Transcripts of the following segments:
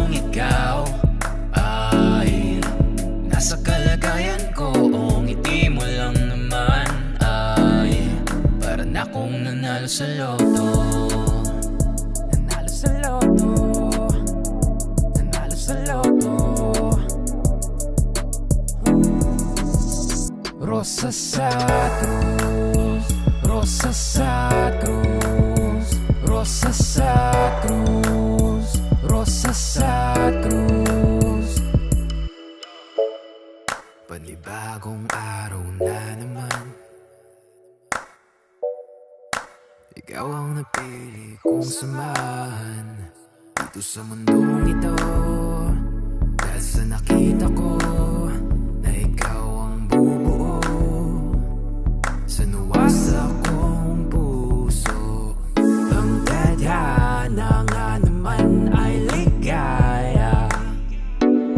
kung ikaw ay nasa kalagayan ko o ngiti mo lang naman ay para na akong nanalo sa loto. Nanalo sa loto. Nanalo sa loto. Rosa sa cruz. Rosa sa cruz. Rosa sa cruz Panibagong araw na naman. Ikaw ang napili kong samahan. Dito sa mundong ito Dahil sa nakita ko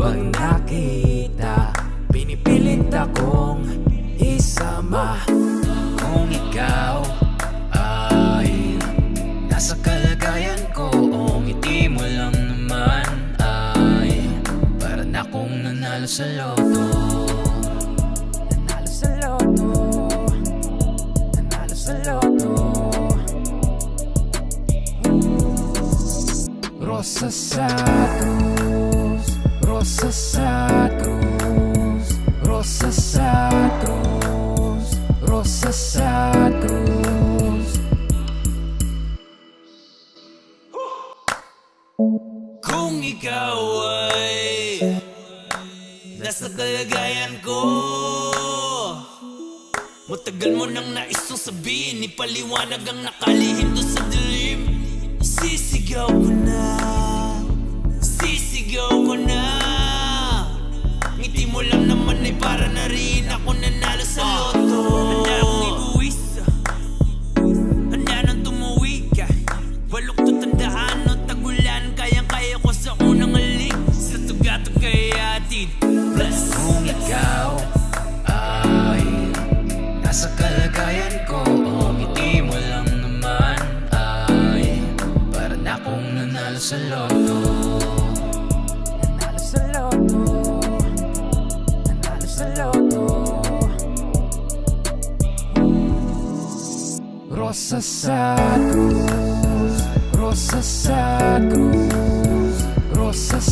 Pag nakita? Pinipilit akong isama. Kung ikaw ay Nasa kalagayan ko O ngiti mo lang naman ay Para na akong nanalo sa loto. Nanalo sa loto. Nanalo sa loto. Rosa sa cruz Rosa sa cruz Rosa Kung ikaw ay Nasa kalagayan ko Matagal mo nang naisong sabihin Ipaliwanag ang nakalihim doon sa dilim nanalo sa loto Nanalo sa loto Nanalo Rosa sa Rosa sa Rosa sa